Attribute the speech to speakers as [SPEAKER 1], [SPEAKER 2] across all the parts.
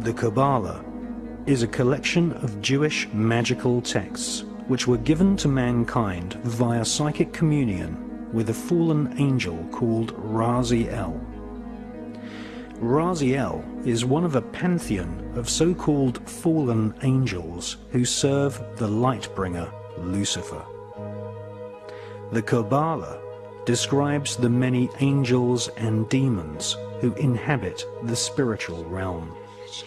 [SPEAKER 1] The Kabbalah is a collection of Jewish magical texts which were given to mankind via psychic communion with a fallen angel called Raziel. Raziel is one of a pantheon of so-called fallen angels who serve the Lightbringer, Lucifer. The Kabbalah describes the many angels and demons who inhabit the spiritual realm. The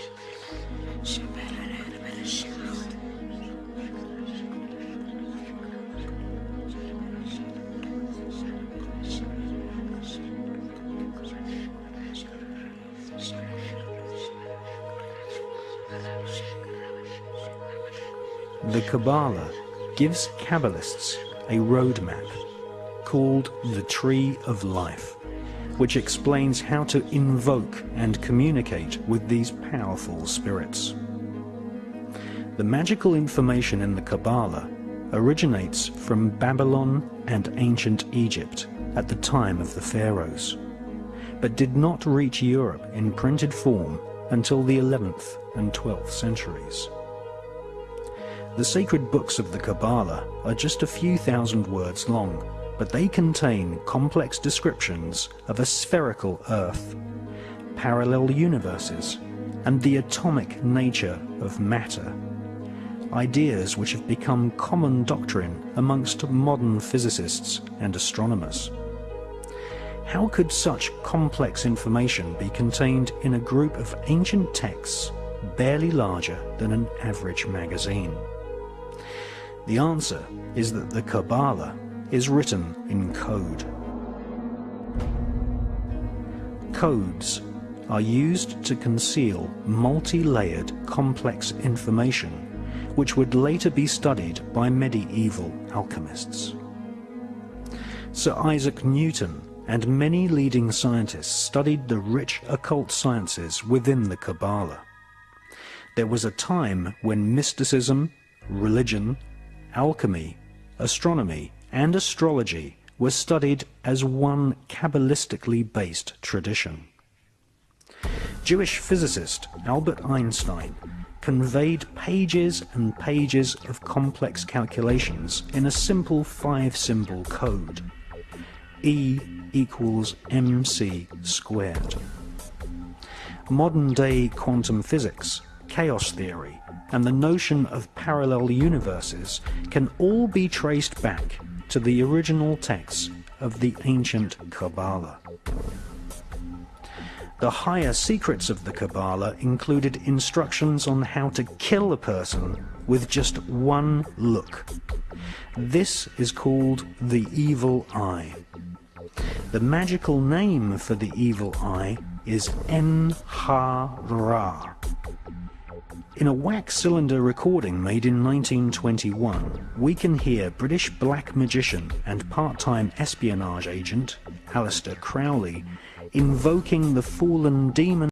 [SPEAKER 1] Kabbalah gives Kabbalists a roadmap called the Tree of Life, which explains how to invoke and communicate with these powerful spirits. The magical information in the Kabbalah originates from Babylon and ancient Egypt at the time of the pharaohs, but did not reach Europe in printed form until the 11th and 12th centuries. The sacred books of the Kabbalah are just a few thousand words long but they contain complex descriptions of a spherical Earth, parallel universes, and the atomic nature of matter, ideas which have become common doctrine amongst modern physicists and astronomers. How could such complex information be contained in a group of ancient texts barely larger than an average magazine? The answer is that the Kabbalah is written in code. Codes are used to conceal multi-layered complex information which would later be studied by medieval alchemists. Sir Isaac Newton and many leading scientists studied the rich occult sciences within the Kabbalah. There was a time when mysticism, religion, alchemy, astronomy and astrology were studied as one Kabbalistically based tradition. Jewish physicist Albert Einstein conveyed pages and pages of complex calculations in a simple five-symbol code. E equals mc squared. Modern-day quantum physics, chaos theory, and the notion of parallel universes can all be traced back to the original texts of the ancient Kabbalah. The higher secrets of the Kabbalah included instructions on how to kill a person with just one look. This is called the evil eye. The magical name for the evil eye is En-ha-Ra. In a wax cylinder recording made in 1921, we can hear British black magician and part-time espionage agent, Aleister Crowley, invoking the fallen demon